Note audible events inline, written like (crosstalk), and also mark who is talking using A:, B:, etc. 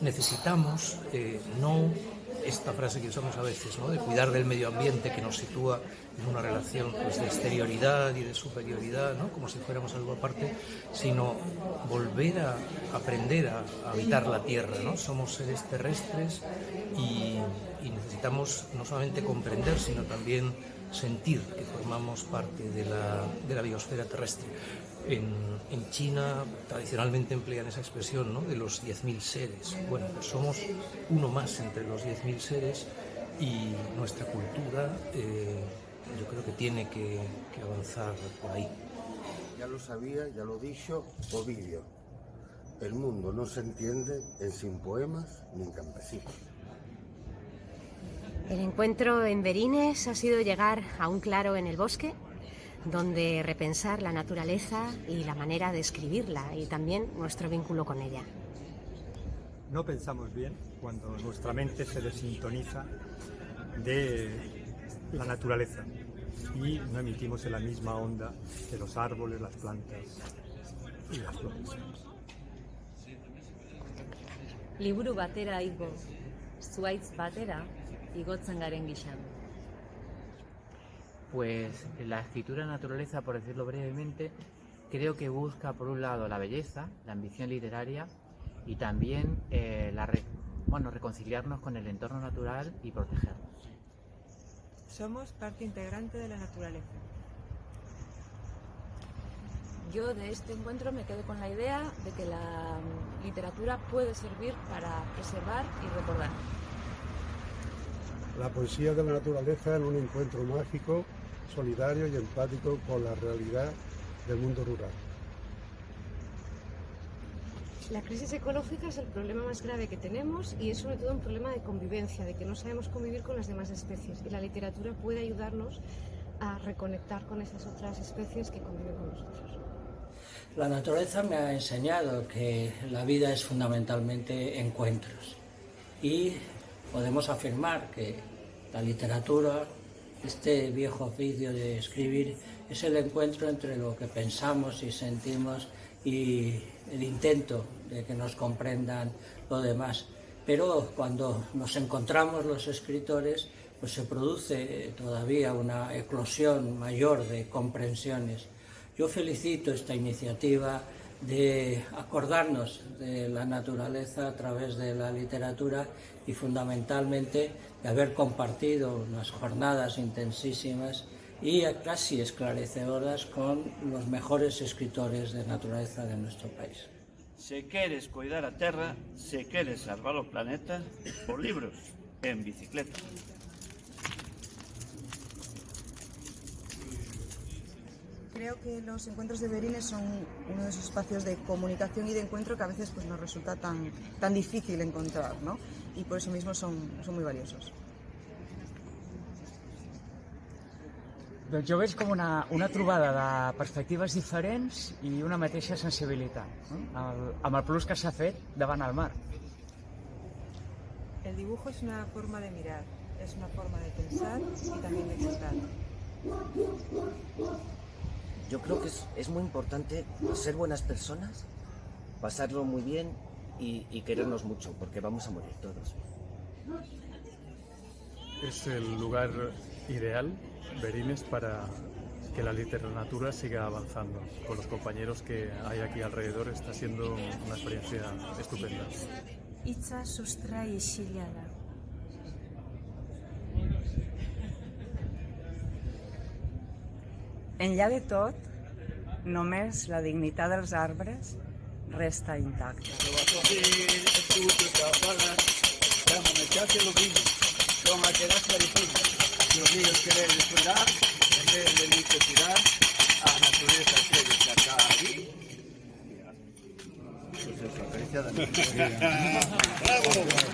A: necesitamos eh, no esta frase que usamos a veces, ¿no? de cuidar del medio ambiente que nos sitúa en una relación pues, de exterioridad y de superioridad, ¿no? como si fuéramos algo aparte, sino volver a aprender a, habitar la Tierra. ¿no? Somos seres terrestres y, y necesitamos no solamente comprender, sino también sentir que formamos parte de la, de la biosfera terrestre. En, en, China tradicionalmente emplean esa expresión ¿no? de los 10.000 seres. Bueno, pues somos uno más entre los 10.000 seres y nuestra cultura eh, yo creo que tiene que, avanzar por ahí.
B: Ya lo sabía, ya lo dicho, Ovidio. El mundo no se entiende en sin poemas ni en campesinos.
C: El encuentro en Berines ha sido llegar a un claro en el bosque donde repensar la naturaleza y la manera de escribirla y también nuestro vínculo con ella.
D: No pensamos bien cuando nuestra mente se desintoniza de la naturaleza y no emitimos en la misma onda que los árboles, las plantas y las flores.
E: Liburu batera igo, zuaitz batera igotzen garen gixan.
F: Pues la escritura naturaleza, por decirlo brevemente, creo que busca por un lado la belleza, la ambición literaria y también eh, la re bueno, reconciliarnos con el entorno natural y protegernos.
G: Somos parte integrante de la naturaleza.
E: Yo de este encuentro me quedo con la idea de que la literatura puede servir para preservar y recordar.
H: La poesía de la naturaleza en un encuentro mágico, solidario y empático con la realidad del mundo rural.
I: La crisis ecológica es el problema más grave que tenemos y es sobre todo un problema de convivencia, de que no sabemos convivir con las demás especies y la literatura puede ayudarnos a reconectar con esas otras especies que conviven con nosotros.
J: La naturaleza me ha enseñado que la vida es fundamentalmente encuentros y podemos afirmar que la literatura, este viejo oficio de escribir, es el encuentro entre lo que pensamos y sentimos y el intento de que nos comprendan lo demás. Pero cuando nos encontramos los escritores, pues se produce todavía una eclosión mayor de comprensiones. Yo felicito esta iniciativa de acordarnos de la naturaleza a través de la literatura y fundamentalmente de haber compartido unas jornadas intensísimas y casi esclarecedoras con los mejores escritores de naturaleza de nuestro país.
K: Se queres cuidar a terra, se queres salvar o planeta, por libros, en bicicleta.
G: Creo que los encuentros de Berines son uno de esos espacios de comunicación y de encuentro que a veces pues, nos resulta tan, tan difícil encontrar, ¿no? Y por eso mismo son, son muy valiosos.
L: Doncs jo veig com una, una trobada de perspectives diferents i una mateixa sensibilitat, no? el, amb el plus que s'ha fet davant el mar.
G: El dibujo es una forma de mirar, es una forma de pensar y también de contar.
M: Yo creo que es, es, muy importante ser buenas personas, pasarlo muy bien y, y, querernos mucho, porque vamos a morir todos.
D: Es el lugar ideal, Berines, para que la literatura siga avanzando. Con los compañeros que hay aquí alrededor está siendo una experiencia estupenda.
N: Enllà de tot, només la dignitat dels arbres resta intacta. (laughs)
O: Bravo!